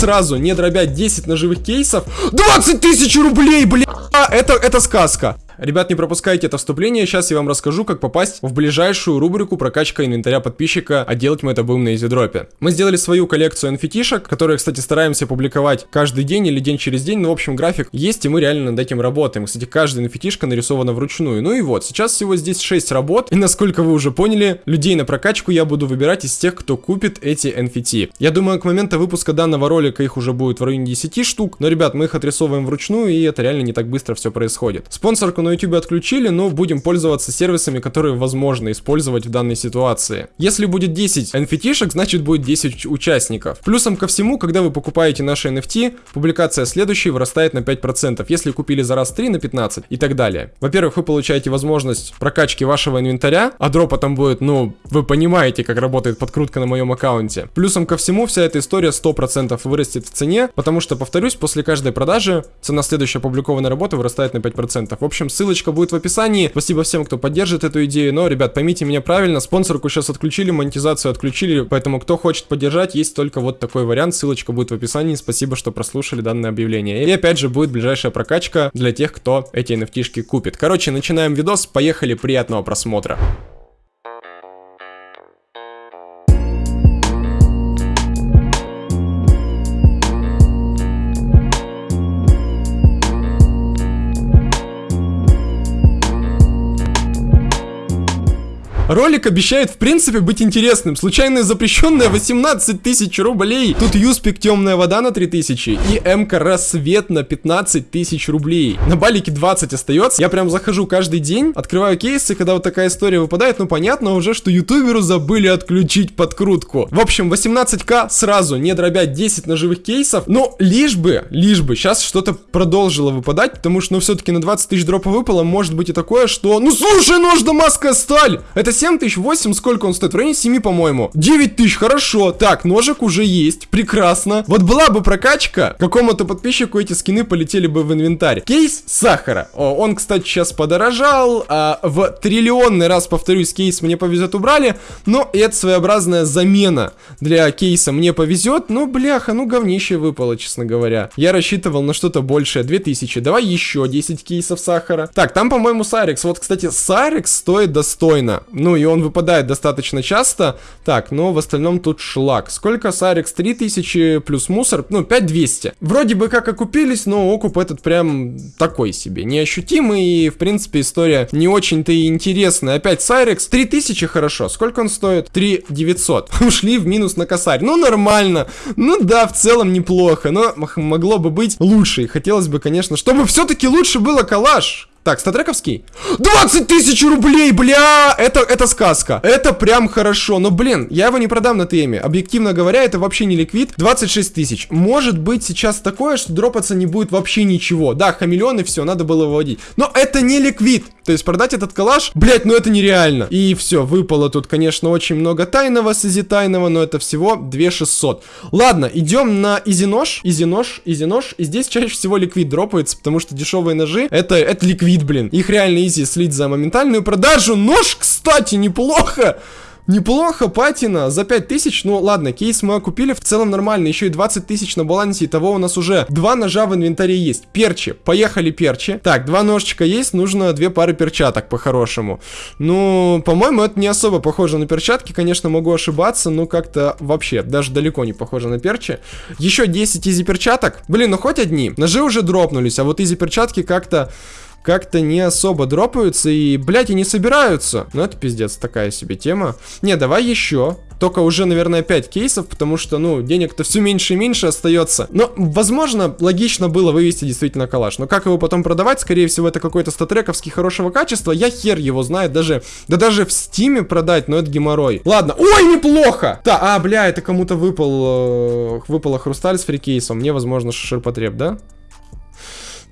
сразу, не дробя 10 ножевых кейсов. 20 тысяч рублей, бля! Это, это сказка. Ребят, не пропускайте это вступление, сейчас я вам расскажу, как попасть в ближайшую рубрику прокачка инвентаря подписчика, а делать мы это будем на изидропе. Мы сделали свою коллекцию nft которые, кстати, стараемся публиковать каждый день или день через день, но, в общем, график есть, и мы реально над этим работаем. Кстати, каждая nft нарисована вручную. Ну и вот, сейчас всего здесь 6 работ, и насколько вы уже поняли, людей на прокачку я буду выбирать из тех, кто купит эти NFT. Я думаю, к моменту выпуска данного ролика их уже будет в районе 10 штук, но, ребят, мы их отрисовываем вручную, и это реально не так быстро все происходит. Спонсорку на YouTube отключили, но будем пользоваться сервисами, которые возможно использовать в данной ситуации. Если будет 10 NFT-шек, значит будет 10 участников. Плюсом ко всему, когда вы покупаете наши NFT, публикация следующей вырастает на 5%, если купили за раз 3 на 15 и так далее. Во-первых, вы получаете возможность прокачки вашего инвентаря, а дропа там будет, ну, вы понимаете, как работает подкрутка на моем аккаунте. Плюсом ко всему, вся эта история 100% вырастет в цене, потому что, повторюсь, после каждой продажи цена следующей опубликованной работы вырастает на 5%. В общем, ссылочка будет в описании. Спасибо всем, кто поддержит эту идею. Но, ребят, поймите меня правильно, спонсорку сейчас отключили, монетизацию отключили, поэтому кто хочет поддержать, есть только вот такой вариант. Ссылочка будет в описании. Спасибо, что прослушали данное объявление. И опять же будет ближайшая прокачка для тех, кто эти nft купит. Короче, начинаем видос. Поехали, приятного просмотра. Ролик обещает в принципе быть интересным. Случайная запрещенная 18 тысяч рублей. Тут Юспик темная вода на 3000 и МК рассвет на 15 тысяч рублей. На балике 20 остается. Я прям захожу каждый день, открываю кейсы, когда вот такая история выпадает, ну понятно уже, что ютуберу забыли отключить подкрутку. В общем, 18к сразу, не дробя 10 ножевых кейсов, но лишь бы, лишь бы сейчас что-то продолжило выпадать, потому что, ну, все-таки на 20 тысяч дропа выпало, может быть и такое, что, ну, слушай, нож дамасская сталь! Это 7 тысяч, 8, сколько он стоит? В районе 7, по-моему. 9 тысяч, хорошо. Так, ножик уже есть, прекрасно. Вот была бы прокачка, какому-то подписчику эти скины полетели бы в инвентарь. Кейс сахара. О, он, кстати, сейчас подорожал. А, в триллионный раз, повторюсь, кейс мне повезет убрали. Но это своеобразная замена для кейса мне повезет. Но, бляха, ну говнище выпало, честно говоря. Я рассчитывал на что-то большее. 2000. Давай еще 10 кейсов сахара. Так, там, по-моему, Сайрекс. Вот, кстати, Сайрекс стоит достойно. Ну и он выпадает достаточно часто. Так, но в остальном тут шлак. Сколько Сарикс? 3000 плюс мусор, ну 5200. Вроде бы как окупились, но окуп этот прям такой себе, неощутимый и в принципе история не очень-то и интересная. Опять Сайрекс, 3000 хорошо, сколько он стоит? 3900. Ушли в минус на косарь, ну нормально, ну да, в целом неплохо, но могло бы быть лучше. И хотелось бы, конечно, чтобы все-таки лучше было калаш. Так, статрековский. 20 тысяч рублей, бля! Это, это сказка. Это прям хорошо. Но, блин, я его не продам на теме. Объективно говоря, это вообще не ликвид. 26 тысяч. Может быть сейчас такое, что дропаться не будет вообще ничего. Да, хамелеон и все, надо было выводить. Но это не ликвид. То есть продать этот калаш, блять, ну это нереально. И все, выпало тут, конечно, очень много тайного с изи тайного, но это всего 2600. Ладно, идем на easy нож, easy нож, easy нож. И здесь чаще всего ликвид дропается, потому что дешевые ножи, это, это ликвид, ликвид, блин. Их реально easy слить за моментальную продажу. Нож, кстати, неплохо. Неплохо, патина, за 5000, ну ладно, кейс мы купили, в целом нормально, еще и 20 тысяч на балансе, того у нас уже два ножа в инвентаре есть. Перчи, поехали перчи. Так, два ножичка есть, нужно две пары перчаток по-хорошему. Ну, по-моему, это не особо похоже на перчатки, конечно, могу ошибаться, но как-то вообще, даже далеко не похоже на перчи. Еще 10 easy перчаток, блин, ну хоть одни, ножи уже дропнулись, а вот easy перчатки как-то как-то не особо дропаются и, блядь, и не собираются. Ну, это пиздец, такая себе тема. Не, давай еще. Только уже, наверное, 5 кейсов, потому что, ну, денег-то все меньше и меньше остается. Но, возможно, логично было вывести действительно калаш. Но как его потом продавать? Скорее всего, это какой-то StatTrak овский хорошего качества. Я хер его знает. Даже, да даже в стиме продать, но это геморрой. Ладно. Ой, неплохо! Да, а, бля, это кому-то выпал, э, выпала хрусталь с free кейса. Мне, возможно, ширпотреб, да?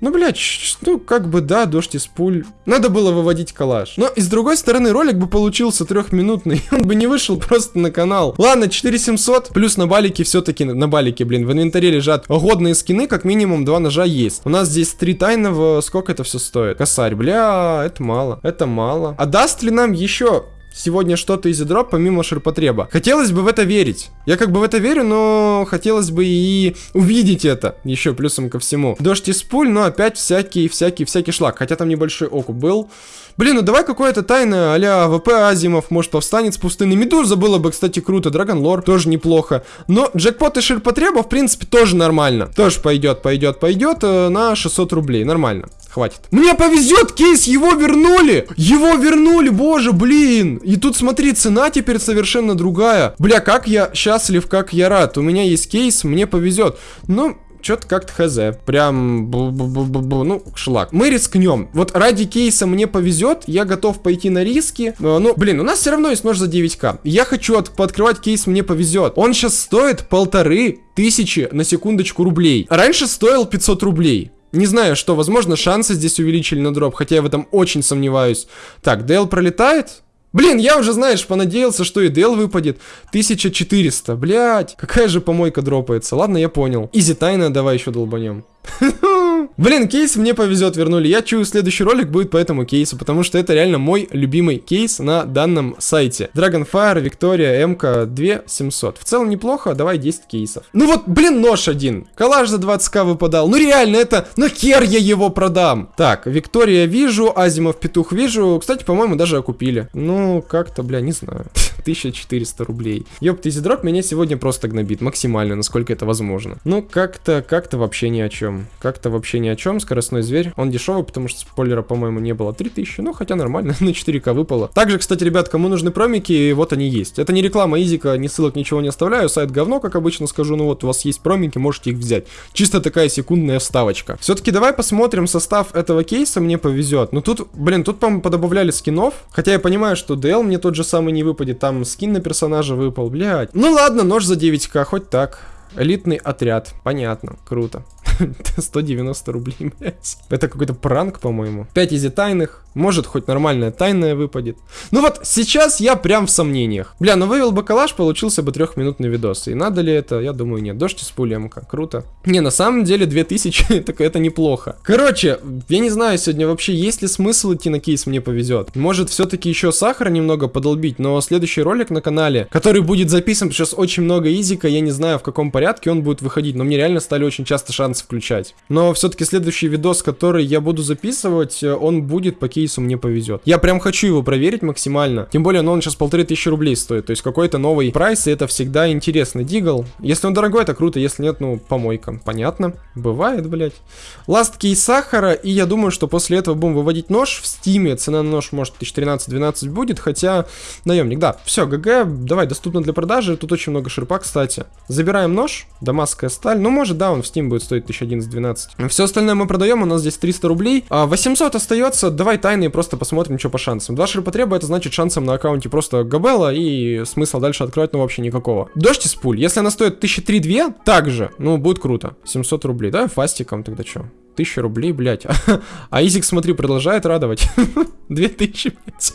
Ну, блядь, ну, как бы, да, дождь из пуль. Надо было выводить коллаж. Но, и с другой стороны, ролик бы получился трехминутный. Он бы не вышел просто на канал. Ладно, 4700, плюс на балике все-таки, на балике, блин, в инвентаре лежат годные скины, как минимум два ножа есть. У нас здесь три тайного, сколько это все стоит? Косарь, бля, это мало, это мало. А даст ли нам еще сегодня что-то из дроп помимо ширпотреба. Хотелось бы в это верить. Я как бы в это верю, но хотелось бы и увидеть это еще плюсом ко всему. Дождь из пуль, но опять всякий, всякий, всякий шлак. Хотя там небольшой окуп был. Блин, ну давай какое-то тайное а-ля ВП Азимов, может повстанет с пустыны. Медуза было бы, кстати, круто. Драгон Лор тоже неплохо. Но джекпот и ширпотреба, в принципе, тоже нормально. Тоже пойдет, пойдет, пойдет э, на 600 рублей. Нормально. Хватит. Мне повезет, кейс, его вернули! Его вернули, боже, блин! И тут, смотри, цена теперь совершенно другая. Бля, как я счастлив, как я рад. У меня есть кейс, мне повезет. Ну, что-то как-то хз. Прям, бу -бу -бу -бу -бу, ну, шлак. Мы рискнем. Вот ради кейса мне повезет, я готов пойти на риски. Но, ну, блин, у нас все равно есть нож за 9к. Я хочу от пооткрывать кейс, мне повезет. Он сейчас стоит полторы тысячи на секундочку рублей. Раньше стоил 500 рублей. Не знаю, что, возможно, шансы здесь увеличили на дроп, хотя я в этом очень сомневаюсь. Так, Deagle пролетает. Блин, я уже, знаешь, понадеялся, что Deagle выпадет. 1400, блядь. Какая же помойка дропается. Ладно, я понял. Easy тайна, давай еще долбанем. Блин, кейс мне повезет, вернули. Я чую, следующий ролик будет по этому кейсу, потому что это реально мой любимый кейс на данном сайте. Dragonfire, Victoria, M4 2700. В целом неплохо, давай 10 кейсов. Ну вот, блин, нож один. Калаш за 20к выпадал. Ну реально, это... Ну хер я его продам. Так, Виктория вижу, Азимов Петух вижу. Кстати, по-моему, даже окупили. Ну, как-то, бля, не знаю. 1400 рублей. Ёпт, дроп меня сегодня просто гнобит максимально, насколько это возможно. Ну, как-то, как-то вообще ни о чем. Как-то вообще ни о чем. Скоростной зверь. Он дешевый, потому что спойлера, по-моему, не было. 3000, ну, хотя нормально, на 4К выпало. Также, кстати, ребят, кому нужны промики, вот они есть. Это не реклама Изика, ни ссылок, ничего не оставляю. Сайт говно, как обычно скажу. Ну вот, у вас есть промики, можете их взять. Чисто такая секундная вставочка. Все-таки давай посмотрим состав этого кейса, мне повезет. Ну тут, блин, тут, по-моему, подобавляли скинов. Хотя я понимаю, что DL мне тот же самый не выпадет. Там скин на персонажа выпал, блядь. Ну ладно, нож за 9к, хоть так. Элитный отряд. Понятно, круто. 190 рублей, блядь. Это какой-то пранк, по-моему. 5 изи тайных. Может, хоть нормальная тайная выпадет. Ну вот, сейчас я прям в сомнениях. Бля, ну вывел бы калаш, получился бы трехминутный видос. И надо ли это? Я думаю, нет. Дождь из пули МК. Круто. Не, на самом деле 2000, так это неплохо. Короче, я не знаю сегодня вообще, есть ли смысл идти на кейс, мне повезет. Может, все-таки еще сахара немного подолбить, но следующий ролик на канале, который будет записан, сейчас очень много изика, я не знаю, в каком порядке он будет выходить, но мне реально стали очень часто шансы включать. Но все-таки следующий видос, который я буду записывать, э, он будет по кейсу мне повезет. Я прям хочу его проверить максимально. Тем более, ну он сейчас полторы тысячи рублей стоит. То есть какой-то новый прайс, и это всегда интересно. Deagle. Если он дорогой, это круто. Если нет, ну, помойка. Понятно. Бывает, блять. Last кейс сахара. И я думаю, что после этого будем выводить нож в стиме. Цена на нож может 1013-12 будет. Хотя, наемник, да. Все, GG, давай, доступно для продажи. Тут очень много ширпа, кстати. Забираем нож. Дамасская сталь. Ну, может, да, он в Steam будет стоить 1011-12. Все остальное мы продаем. У нас здесь 300 рублей. А 800 остается. Давай тайные просто посмотрим, что по шансам. Два ширпотреба это значит шансам на аккаунте просто габела и смысла дальше открывать, ну вообще никакого. Дождь из пуль. Если она стоит 1003-2, также, ну будет круто. 700 рублей, да, фастиком тогда что? 1000 рублей, блядь. А Изик, смотри, продолжает радовать. 2000, блядь.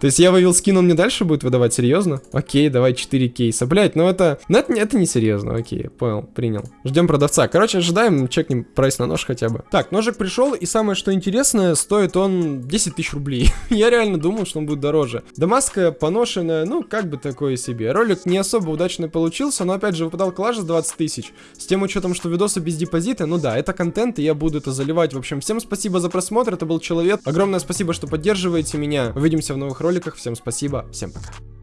То есть я вывел скин, он мне дальше будет выдавать, серьезно? Окей, давай 4 кейса. Блядь, ну это... Ну это, это не серьезно, окей, понял, принял. Ждем продавца. Короче, ожидаем, чекнем прайс на нож хотя бы. Так, ножик пришел, и самое что интересное, стоит он 10 тысяч рублей. я реально думал, что он будет дороже. Дамаска поношенная, ну, как бы такое себе. Ролик не особо удачный получился, но опять же выпадал клаш за 20 тысяч. С тем учетом, что видосы без депозита, ну да, это контент, и я это заливать. В общем, всем спасибо за просмотр, это был Человек. Огромное спасибо, что поддерживаете меня. Увидимся в новых роликах. Всем спасибо, всем пока.